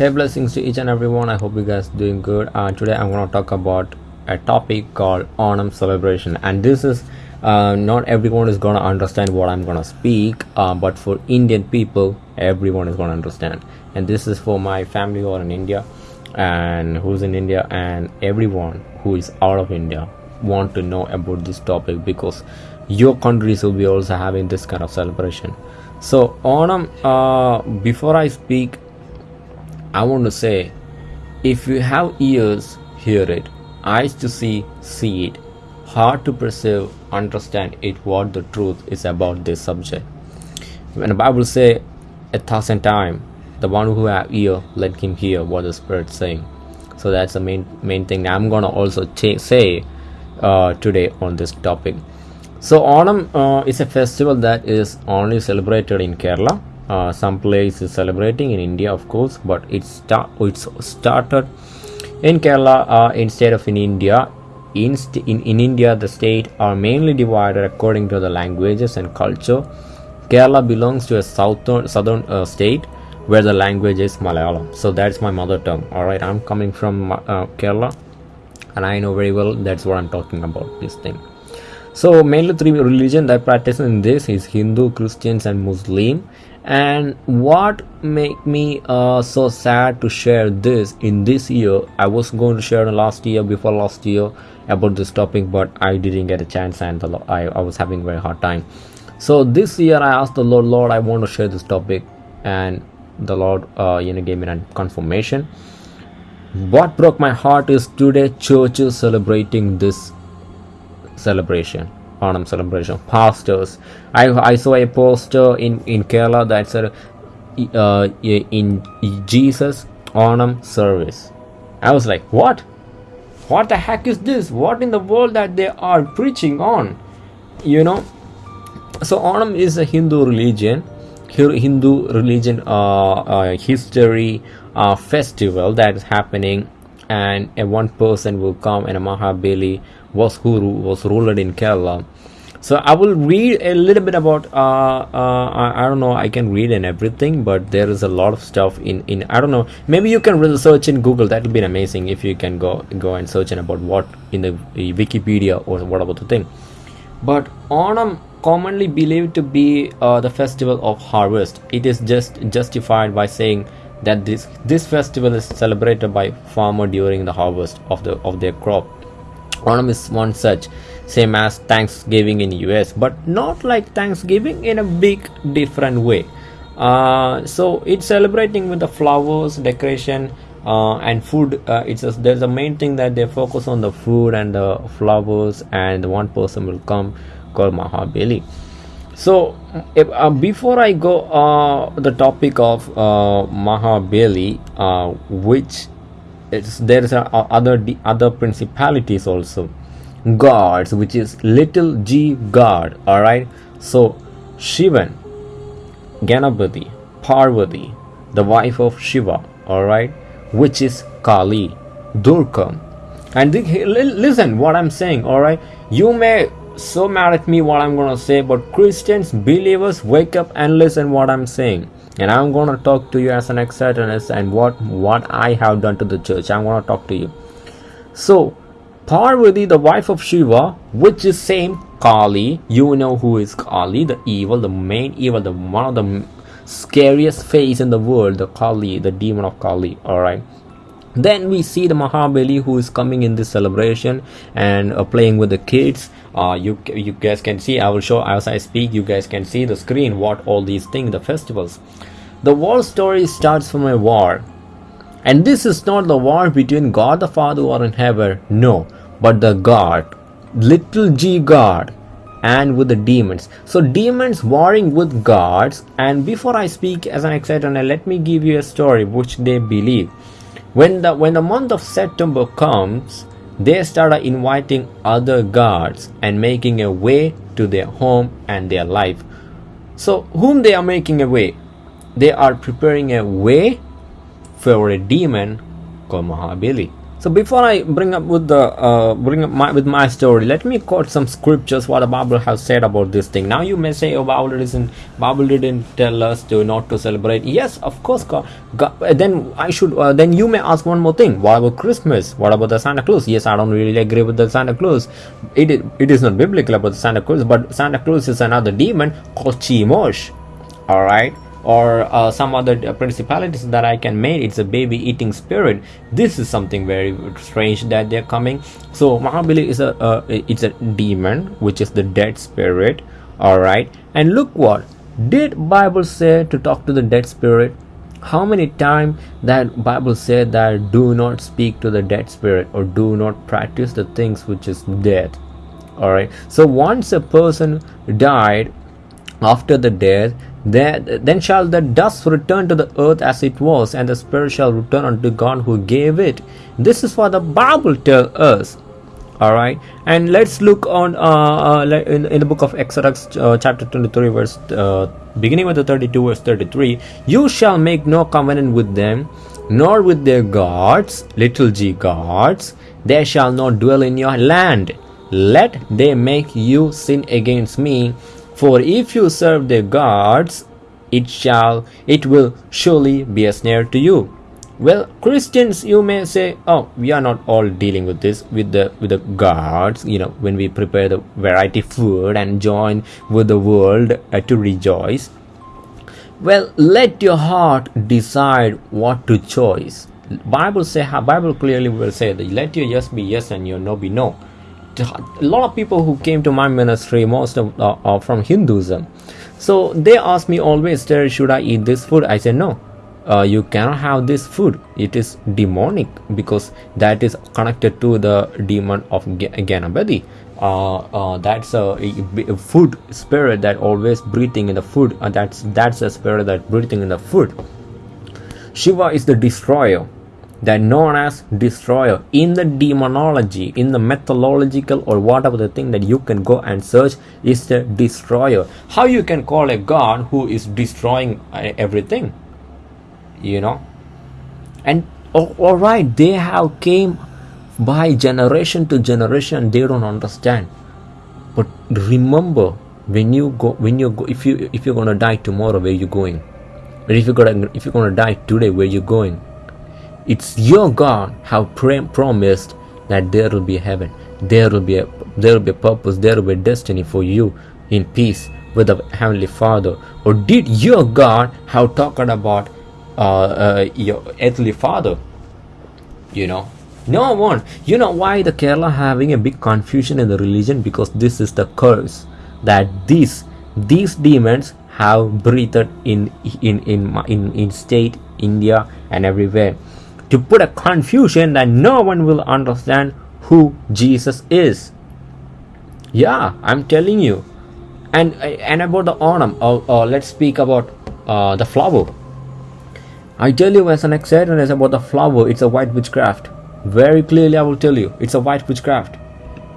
hey blessings to each and everyone i hope you guys doing good. Uh, today i'm going to talk about a topic called onam celebration. And this is uh, not everyone is going to understand what i'm going to speak uh, but for indian people everyone is going to understand. And this is for my family who are in india and who's in india and everyone who is out of india want to know about this topic because your countries will be also having this kind of celebration. So onam uh, before i speak I want to say, if you have ears, hear it, eyes to see, see it, heart to perceive, understand it what the truth is about this subject. When the Bible say a thousand times, the one who have ear, let him hear what the Spirit saying. So that's the main main thing I'm gonna also say uh, today on this topic. So Onam uh, is a festival that is only celebrated in Kerala uh, some place is celebrating in India of course but it's start it's started in Kerala uh, instead of in India. In, in, in India the state are mainly divided according to the languages and culture. Kerala belongs to a southern southern uh, state where the language is Malayalam. So that's my mother tongue. All right I'm coming from uh, Kerala and I know very well that's what I'm talking about this thing. So mainly three religion that practice in this is Hindu Christians and Muslim and what make me uh, so sad to share this in this year i was going to share last year before last year about this topic but i didn't get a chance and I, I was having very hard time. So this year i asked the lord lord i want to share this topic. And the lord uh, you know gave me a confirmation. What broke my heart is today churches celebrating this celebration Onam celebration. Pastors. I, I saw a poster in, in Kerala that said uh, in Jesus Onam service. I was like, what? What the heck is this? What in the world that they are preaching on? You know? So Onam is a Hindu religion. Hindu religion uh, uh, history uh, festival that is happening and a one person will come and a Mahabali was who was ruled in Kerala. So I will read a little bit about uh, uh, I, don't know I can read and everything but there is a lot of stuff in in I don't know. Maybe you can research in Google that will be amazing if you can go go and search about what in the Wikipedia or what about the thing. But Onam commonly believed to be uh, the festival of harvest. It is just justified by saying that this this festival is celebrated by farmer during the harvest of the of their crop Onam is one such, same as Thanksgiving in US, but not like Thanksgiving in a big different way. Uh, so it's celebrating with the flowers, decoration, uh, and food. Uh, it's a, there's a main thing that they focus on the food and the flowers, and one person will come called Mahabali. So if, uh, before I go uh, the topic of uh, Mahabali, which it's, there is a, a other other principalities also. Gods which is little g god all right so shivan ganapati parvati the wife of shiva all right which is kali durga and the, listen what i'm saying all right you may so mad at me what i'm gonna say but christians believers wake up and listen what i'm saying and i'm going to talk to you as an ex-satanist and what what i have done to the church. I'm going to talk to you. So parvati the wife of shiva which is same kali you know who is kali the evil the main evil the one of the scariest face in the world the kali the demon of kali all right then we see the mahabali who is coming in this celebration and uh, playing with the kids. Uh, you you guys can see i will show as i speak you guys can see the screen what all these things the festivals the war story starts from a war and this is not the war between god the father or in heaven no but the god little g god and with the demons so demons warring with gods and before i speak as an excited let me give you a story which they believe when the when the month of september comes they started inviting other gods and making a way to their home and their life. So, whom they are making a way? They are preparing a way for a demon called Mahabali. so before I bring up with the uh, bring up my with my story, let me quote some scriptures what the Bible has said about this thing. Now you may say, "Oh, Bible isn't Bible didn't tell us to not to celebrate." Yes, of course. God, God, then I should. Uh, then you may ask one more thing. What about Christmas? What about the Santa Claus? Yes, I don't really agree with the Santa Claus. It it is not biblical about the Santa Claus, but Santa Claus is another demon called Chemosh. All right or uh, some other principalities that I can make. It's a baby eating spirit. This is something very strange that they're coming. So Mahabali is a uh, it's a demon which is the dead spirit. All right, and look what did Bible say to talk to the dead spirit? How many times that Bible said that do not speak to the dead spirit or do not practice the things which is dead. All right. So once a person died after the death then shall the dust return to the earth as it was, and the spirit shall return unto God who gave it. This is what the Bible tells us. All right, and let's look on uh, uh, in, in the book of Exodus, uh, chapter 23, verse uh, beginning with the 32, verse 33. You shall make no covenant with them, nor with their gods, little g gods. They shall not dwell in your land. Let they make you sin against me for if you serve the gods, it shall, it will surely be a snare to you. Well, Christians, you may say, oh, we are not all dealing with this with the with the gods. You know, when we prepare the variety food and join with the world uh, to rejoice. Well, let your heart decide what to choose. Bible say, Bible clearly will say that let your yes be yes and your no be no a lot of people who came to my ministry most of uh, are from hinduism. So they ask me always should i eat this food? I say no. Uh, you cannot have this food. It is demonic because that is connected to the demon of ganapati. Uh, uh, that's a, a, food spirit that always breathing in the food. Uh, that's that's a spirit that breathing in the food. Shiva is the destroyer that known as destroyer. In the demonology in the methodological or whatever the thing that you can go and search is the destroyer. How you can call a god who is destroying uh, everything you know? And oh, all right they have came by generation to generation they don't understand. But remember when you go when you go if you if you're gonna die tomorrow where you going? Or if you're gonna if you're gonna die today where you going it's your God have promised that there will be heaven. There will be a there will be a purpose. There will be a destiny for you in peace with the heavenly Father. Or did your God have talked about uh, uh, your earthly father? You know, no one. You know why the Kerala having a big confusion in the religion because this is the curse that these these demons have breathed in in in in, in state India and everywhere to put a confusion that no one will understand who Jesus is. Yeah, I'm telling you. And and about the Onam, uh, uh, let's speak about uh, the flower. I tell you as an excitement about the flower, it's a white witchcraft. Very clearly, I will tell you, it's a white witchcraft.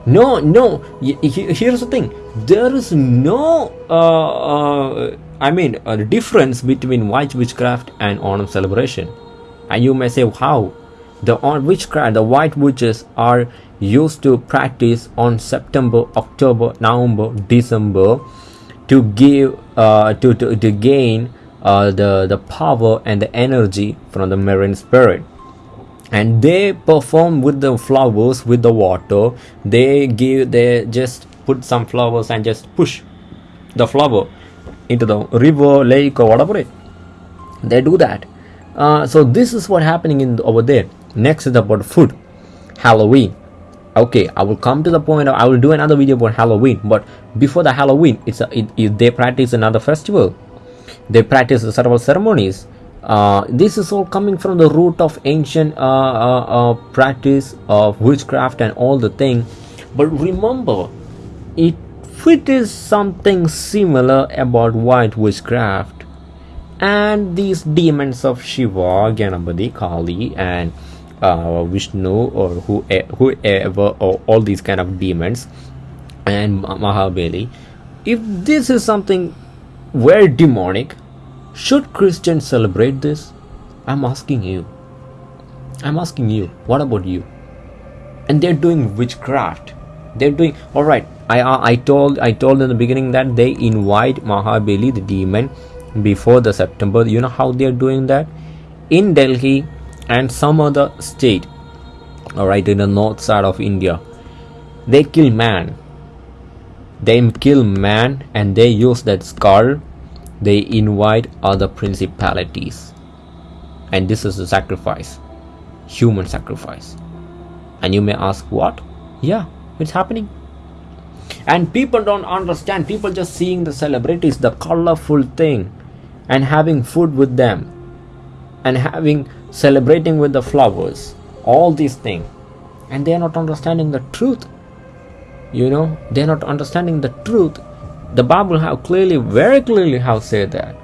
No, no. Here's the thing: there is no, uh, uh, I mean, a difference between white witchcraft and Onam celebration and you may say how the on witchcraft the white witches are used to practice on september october november december to give uh, to, to, to gain uh, the the power and the energy from the marine spirit. And they perform with the flowers with the water. They give they just put some flowers and just push the flower into the river lake or whatever it they do that uh, so this is what happening in over there. Next is about food. Halloween. Okay i will come to the point of, i will do another video about halloween but before the halloween it's a, it, it, they practice another festival. They practice several ceremonies. Uh, this is all coming from the root of ancient uh, uh, uh practice of witchcraft and all the thing. But remember it it is something similar about white witchcraft and these demons of Shiva, Ganapati, Kali, and uh, Vishnu, or who, whoever, or all these kind of demons, and Mahabali, if this is something very demonic, should Christians celebrate this? I'm asking you. I'm asking you. What about you? and they're doing witchcraft they're doing all right i i told i told in the beginning that they invite mahabali the demon before the september. You know how they're doing that? In delhi and some other state all right in the north side of india they kill man. They kill man and they use that skull. They invite other principalities. And this is a sacrifice human sacrifice. And you may ask what? Yeah it's happening. And people don't understand. People just seeing the celebrities the colorful thing and having food with them and having celebrating with the flowers all these things. And they are not understanding the truth. You know they're not understanding the truth. The bible have clearly very clearly have said that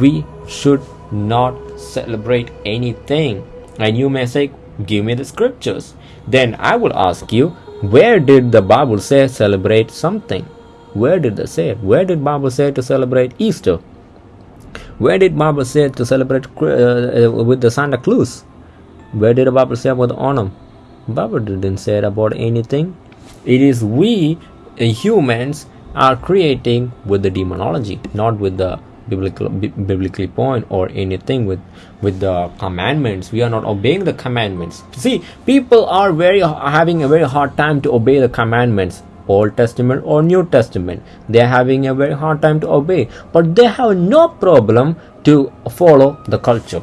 we should not celebrate anything. And you may say give me the scriptures. Then i will ask you where did the bible say celebrate something? Where did they say? Where did bible say to celebrate easter where did bible say to celebrate uh, with the santa claus? Where did bible say about the onam bible didn't say about anything. It is we uh, humans are creating with the demonology not with the biblical biblically point or anything with with the commandments. We are not obeying the commandments. See people are very having a very hard time to obey the commandments old testament or new testament. They are having a very hard time to obey but they have no problem to follow the culture.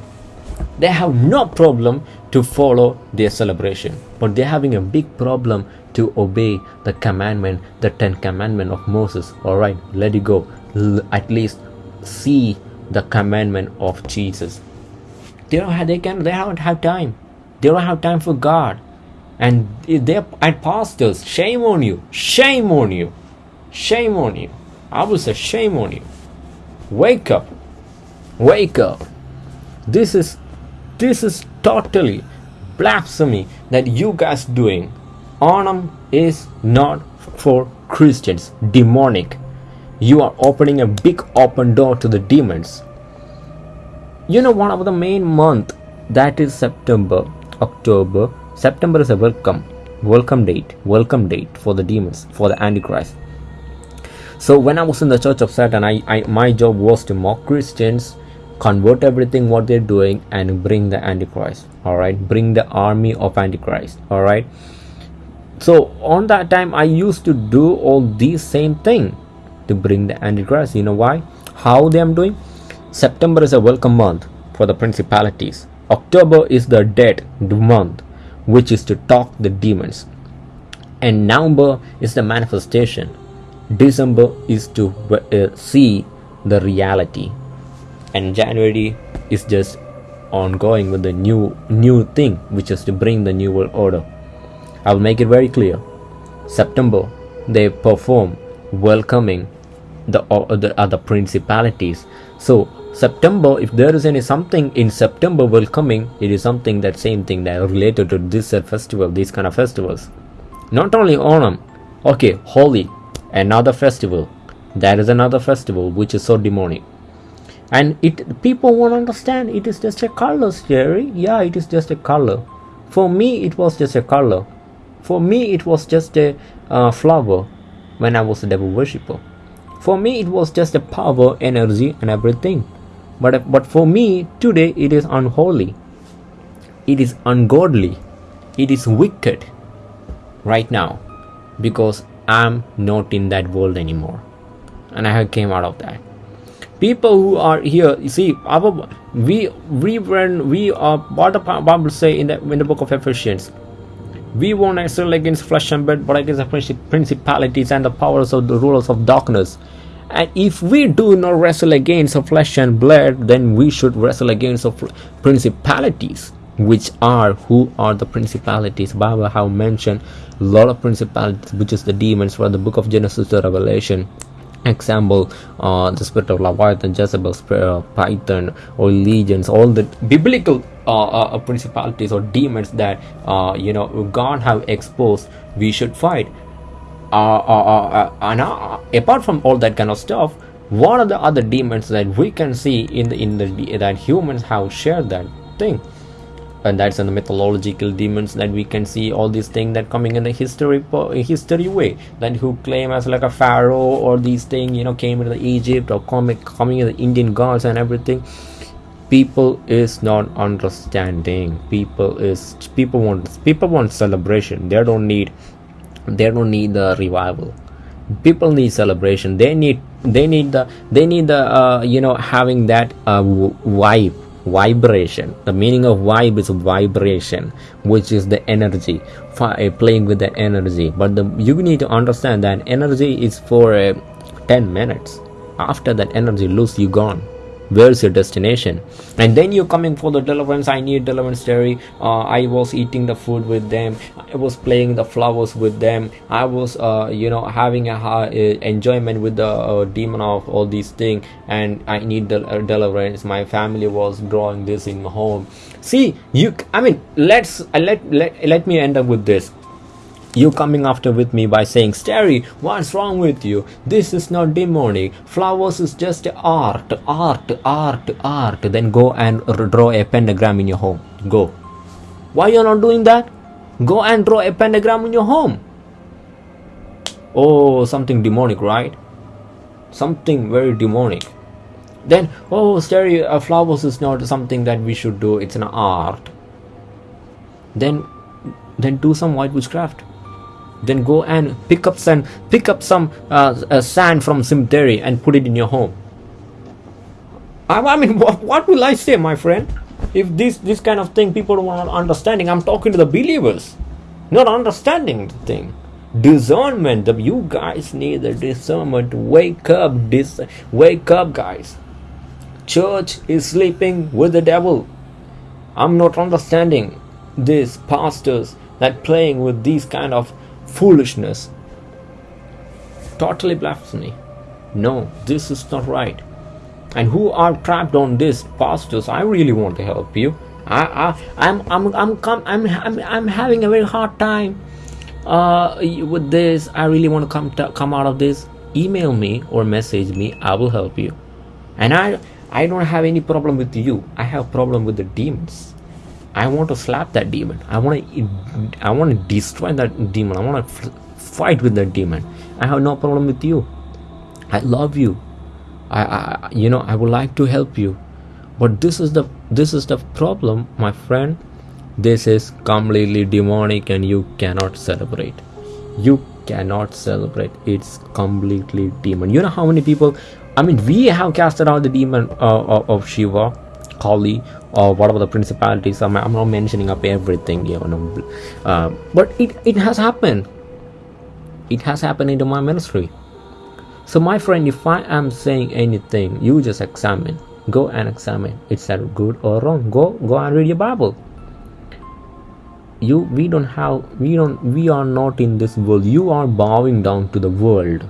They have no problem to follow their celebration but they're having a big problem to obey the commandment the 10 commandment of moses. All right let it go. L- at least see the commandment of jesus. They don't have, they can they don't have time. They don't have time for god and they're and pastors shame on you shame on you shame on you. I will say shame on you. Wake up wake up. This is this is totally blasphemy that you guys doing. Onam is not for christians demonic. You are opening a big open door to the demons. You know one of the main month that is september october september is a welcome welcome date welcome date for the demons for the antichrist. So when i was in the church of satan I, I my job was to mock christians convert everything what they're doing and bring the antichrist all right bring the army of antichrist all right so on that time i used to do all these same thing to bring the antichrist. You know why? How they am doing? September is a welcome month for the principalities. October is the dead month which is to talk the demons. And november is the manifestation. December is to uh, see the reality. And january is just ongoing with the new new thing which is to bring the new world order. I will make it very clear. September they perform welcoming the other other principalities. So september if there is any something in september welcoming it is something that same thing that related to this festival these kind of festivals. Not only onam okay Holi another festival. That is another festival which is so demonic and it people won't understand it is just a color Jerry yeah it is just a color. For me it was just a color. For me it was just a uh, flower when i was a devil worshipper. For me, it was just a power, energy, and everything. But, but for me, today it is unholy. It is ungodly. It is wicked right now because I'm not in that world anymore. And I have came out of that. People who are here, you see, our, we we when we are what the Bible say in the in the book of Ephesians, we won't excel against flesh and blood, but against the principalities and the powers of the rulers of darkness. And if we do not wrestle against flesh and blood, then we should wrestle against principalities, which are who are the principalities. Bible have mentioned a lot of principalities, which is the demons from the book of Genesis to Revelation example uh, the spirit of leviathan jezebel spirit of python or legions all the biblical uh, uh, principalities or demons that uh, you know god have exposed we should fight uh, uh, and apart from all that kind of stuff what are the other demons that we can see in the in the that humans have shared that thing? And that's in the mythological demons that we can see all these things that coming in the history history way. That who claim as like a pharaoh or these things you know came into egypt or coming coming in the indian gods and everything. People is not understanding. People is people want people want celebration. They don't need they don't need the revival. People need celebration. They need they need the they need the uh, you know having that uh, vibe vibration. The meaning of vibe is vibration which is the energy. Uh, playing with the energy. But the you need to understand that energy is for uh, 10 minutes. After that energy lose you gone where's your destination? And then you're coming for the deliverance. I need deliverance terry uh, i was eating the food with them. I was playing the flowers with them. I was uh, you know having a uh, enjoyment with the uh, demon of all these things and i need the uh, deliverance. My family was growing this in my home. See you i mean let's uh, let let, let me end up with this you coming after with me by saying, Starry, what's wrong with you? This is not demonic. Flowers is just art, art, art, art. Then go and draw a pentagram in your home. Go. Why you're not doing that? Go and draw a pentagram in your home. Oh, something demonic, right? Something very demonic. Then, oh, Starry, uh, flowers is not something that we should do. It's an art. Then, then do some white witchcraft then go and pick up some pick up some uh, uh, sand from cemetery and put it in your home. I, I mean what, what will I say my friend? If this this kind of thing people are not understanding I'm talking to the believers not understanding the thing. Discernment you guys need the discernment. Wake up this wake up guys. Church is sleeping with the devil. I'm not understanding these pastors that playing with these kind of foolishness. Totally blasphemy. No, this is not right. And who are trapped on this, pastors? I really want to help you. I, I, I'm, I'm, I'm, I'm, I'm, I'm having a very hard time uh, with this. I really want to come, to, come out of this. Email me or message me. I will help you. And I, I don't have any problem with you. I have problem with the demons. I want to slap that demon. I want to I want to destroy that demon. I want to fight with that demon. I have no problem with you. I love you. I, I you know I would like to help you. But this is the this is the problem, my friend. This is completely demonic and you cannot celebrate. You cannot celebrate. It's completely demon. You know how many people I mean we have casted out the demon uh, of Shiva Kali or whatever the principalities? I'm, I'm not mentioning up everything you know uh, but it, it has happened. It has happened into my ministry. So my friend if I am saying anything you just examine. Go and examine. It's that good or wrong. Go go and read your Bible. You we don't have we don't we are not in this world. You are bowing down to the world.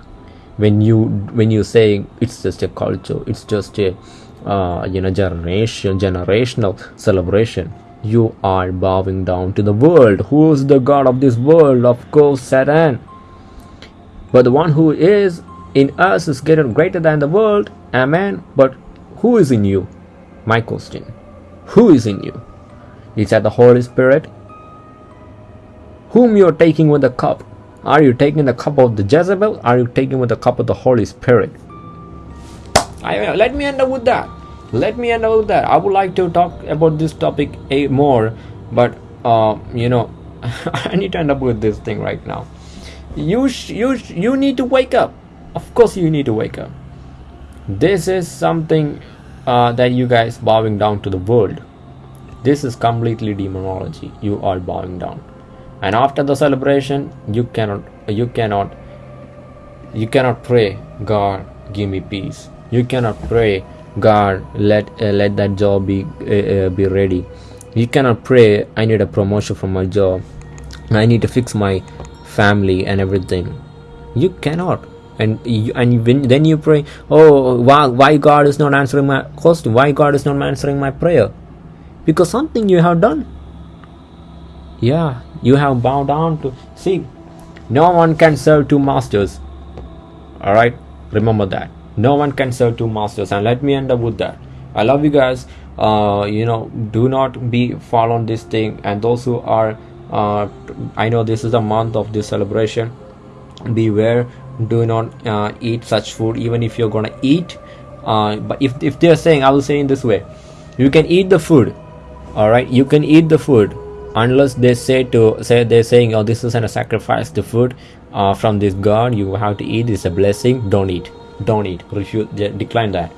When you when you say it's just a culture it's just a uh, you know generation generational celebration. You are bowing down to the world. Who is the god of this world? Of course satan. But the one who is in us is greater greater than the world. Amen. But who is in you? My question. Who is in you? Is that the holy spirit? Whom you are taking with the cup? Are you taking the cup of the jezebel? Are you taking with the cup of the holy spirit I, let me end up with that. Let me end up with that. I would like to talk about this topic a more but uh, you know i need to end up with this thing right now. You you you need to wake up. Of course you need to wake up. This is something uh, that you guys bowing down to the world. This is completely demonology. You are bowing down. And after the celebration you cannot you cannot you cannot pray god give me peace you cannot pray god let uh, let that job be uh, uh, be ready. You cannot pray i need a promotion from my job. I need to fix my family and everything. You cannot. And you, and when, then you pray oh why, why god is not answering my question? Why god is not answering my prayer? Because something you have done. Yeah you have bowed down to see no one can serve two masters. All right remember that no one can serve two masters. And let me end up with that. I love you guys. Uh, you know do not be fall on this thing. And those who are uh, i know this is the month of this celebration. Beware. Do not uh, eat such food even if you're gonna eat. Uh, but if, if they're saying i will say in this way. You can eat the food. All right you can eat the food. Unless they say to say they're saying oh this isn't a sacrifice the food uh, from this god you have to eat it's a blessing don't eat don't eat refuse decline that.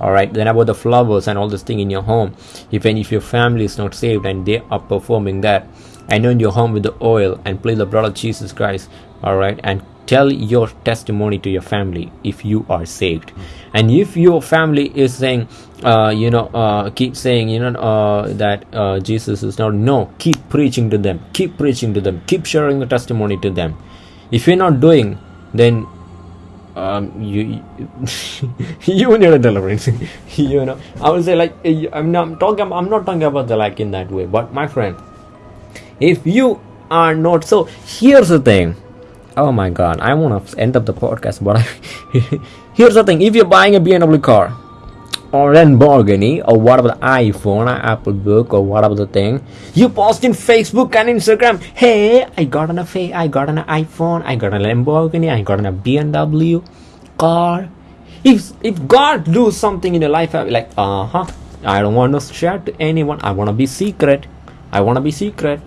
All right then about the flowers and all this thing in your home. If any if your family is not saved and they are performing that anoint your home with the oil and plead the blood of jesus christ all right and tell your testimony to your family if you are saved. And if your family is saying uh, you know uh, keep saying you know uh, that uh, jesus is not no keep preaching to them keep preaching to them keep sharing the testimony to them. If you're not doing then um, you you need a deliverance you know. I would say like i'm not talking i'm not talking about the like in that way but my friend if you are not so here's the thing. Oh my god i want to end up the podcast but I, here's the thing. If you're buying a bmw car or Lamborghini or whatever the iPhone or Apple Book or whatever the thing. You post in Facebook and Instagram hey I got an I got an iPhone I got a Lamborghini I got a BMW car. If if God do something in your life I'll be like uh-huh I don't want to share to anyone. I want to be secret. I want to be secret.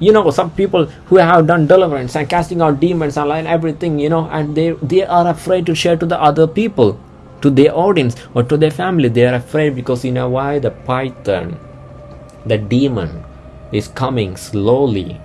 You know some people who have done deliverance and casting out demons and everything you know and they they are afraid to share to the other people to their audience or to their family. They are afraid because you know why? The python the demon is coming slowly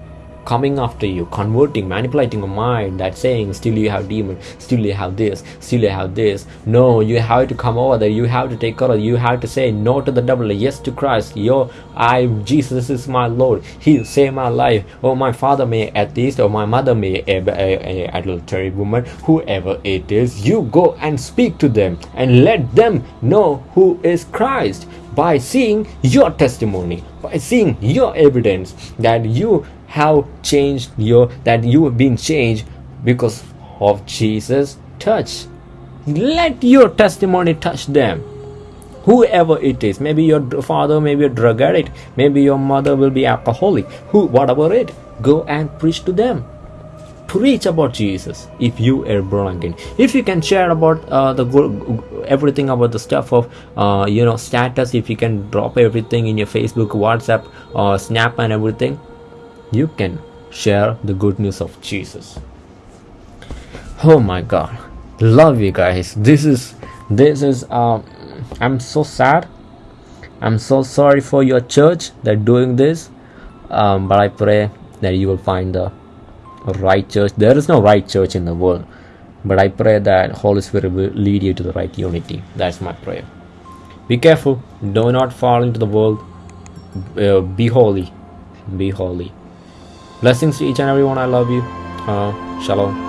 coming after you converting manipulating your mind that saying still you have demon still you have this still you have this. No you have to come over there you have to take courage you have to say no to the devil yes to christ yo i jesus is my lord he saved my life. Oh my father may atheist or my mother may a, a, a adultery woman whoever it is you go and speak to them and let them know who is christ by seeing your testimony by seeing your evidence that you have changed your that you have been changed because of Jesus touch. Let your testimony touch them. Whoever it is maybe your father maybe a drug addict maybe your mother will be alcoholic. Who whatever it go and preach to them. Preach about jesus if you are born again. If you can share about uh, the everything about the stuff of uh, you know status if you can drop everything in your facebook whatsapp or uh, snap and everything you can share the good news of Jesus. Oh my god. Love you guys. This is this is um I'm so sad. I'm so sorry for your church that doing this. Um, but I pray that you will find the right church. There is no right church in the world. But I pray that Holy Spirit will lead you to the right unity. That's my prayer. Be careful. Do not fall into the world. Uh, be holy. Be holy blessings to each and everyone i love you. Uh, shalom